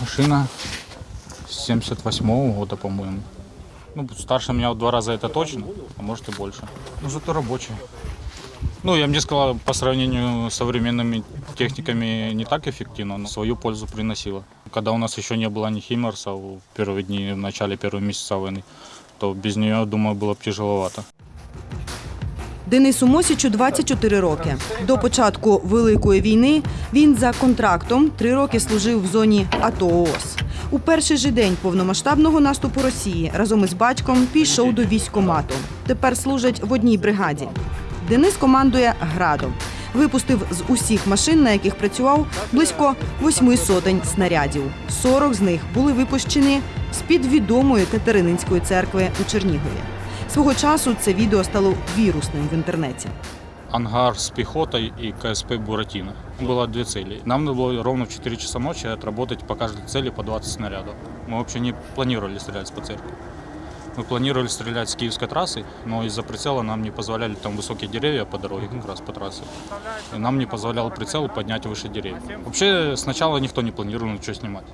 Машина 78 года, по-моему. Ну, старше меня в два раза это точно, а может и больше. Ну, зато рабочая. Ну, я бы не сказал, по сравнению с современными техниками не так эффективно, но свою пользу приносила. Когда у нас еще не было ни Химмерса в первые дни, в начале первого месяца войны, то без нее, думаю, было бы тяжеловато. Денису Мосічу 24 роки. До початку Великої війни він за контрактом три роки служив в зоні АТО ООС. У перший же день повномасштабного наступу Росії разом із батьком пішов до військкомату. Тепер служить в одній бригаді. Денис командує градом. Випустив з усіх машин, на яких працював, близько восьми сотень снарядів. 40 з них були випущені з-під відомої Катерининської церкви у Чернігові. Свого часу це відео стало вірусним в інтернеті. Ангар с пехотой и КСП «Буратино». Было две цели. Нам надо было ровно в 4 часа ночи отработать по каждой цели по 20 снарядов. Мы вообще не планировали стрелять по церкви. Мы планировали стрелять с киевской трассы, но из-за прицела нам не позволяли, там высокие деревья по дороге, как раз по трассе. И нам не позволял прицел поднять выше деревьев. Вообще сначала никто не планировал ничего снимать.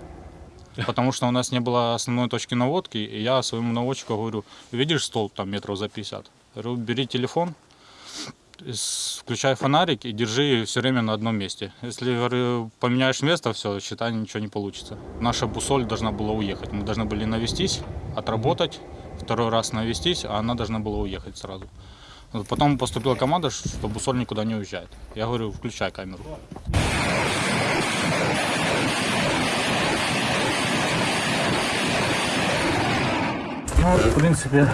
Потому что у нас не было основной точки наводки, и я своему наводчику говорю, видишь столб там метров за 50? Говорю, бери телефон, включай фонарик и держи все время на одном месте. Если говорю, поменяешь место, все, считай, ничего не получится. Наша бусоль должна была уехать. Мы должны были навестись, отработать, второй раз навестись, а она должна была уехать сразу. Потом поступила команда, что бусоль никуда не уезжает. Я говорю, включай камеру. Ну, в принципе,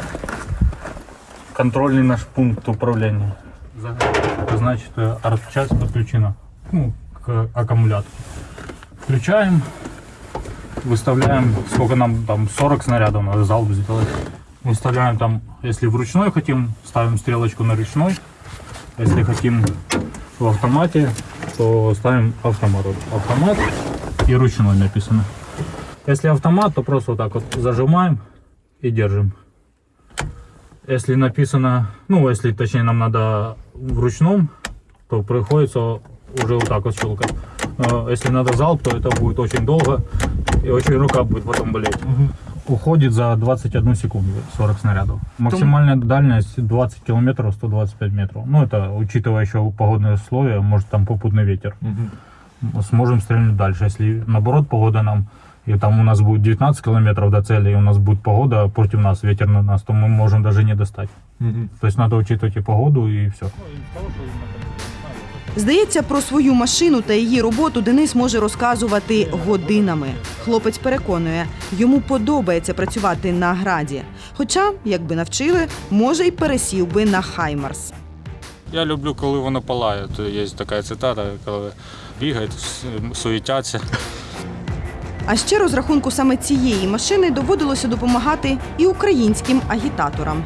контрольный наш пункт управления. Это значит, э, арт-часть подключена ну, к аккумулятору. Включаем, выставляем, сколько нам там, 40 снарядов надо залп сделать. Выставляем там, если в ручной хотим, ставим стрелочку на ручной. Если хотим в автомате, то ставим автомат. Автомат и ручной написано. Если автомат, то просто вот так вот зажимаем и держим. Если написано, ну, если точнее нам надо в ручном, то приходится уже вот так вот щелкать. Э, Если надо залп, то это будет очень долго и очень рука будет потом болеть. Уходит за 21 секунду 40 снарядов. Максимальная дальность 20 километров, 125 метров. Ну, это учитывая еще погодные условия, может там попутный ветер. Сможем стрельнуть дальше. Если наоборот погода нам, и там у нас будет 19 километров до цели, и у нас будет погода против нас, ветер на нас, то мы можем даже не достать. То есть надо учитывать и погоду, и все. Здається, про свою машину та її роботу Денис може розказувати годинами. Хлопець переконує, йому подобається працювати на граді. Хоча, якби навчили, може й пересів би на Хаймарс. Я люблю, коли воно палає. То Є така цитата, коли бігають, суетяться. А ще розрахунку саме цієї машини доводилося допомагати і українським агітаторам.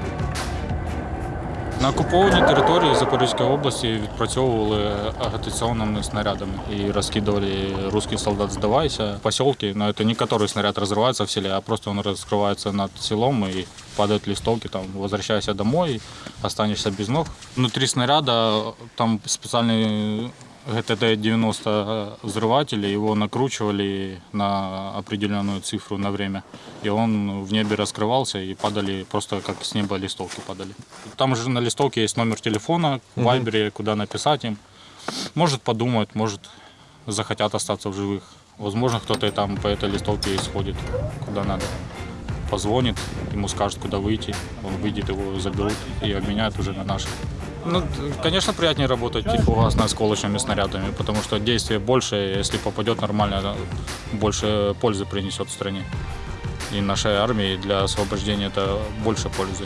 На окупованій території Запорізької області відпрацьовували агітаційними снарядами і розкидували русський солдат «Сдавайся» в поселке. Но это не который снаряд разрывается в селе, а просто он раскрывается над селом и падают листовки, там, возвращайся домой, останешься без ног. Внутри снаряда там специальный ГТД-90 взрыватели, его накручивали на определенную цифру на время. И он в небе раскрывался и падали, просто как с неба листовки падали. Там же на листовке есть номер телефона, в Вайбере, куда написать им. Может подумают, может захотят остаться в живых. Возможно, кто-то и там по этой листовке и сходит куда надо. Позвонит, ему скажут, куда выйти. Он выйдет, его заберут и обменяют уже на наших. Ну, конечно, приятнее работать тихогасно осколочными снарядами, потому что действие больше, если попадет нормально, больше пользы принесет стране. И нашей армии для освобождения это больше пользы.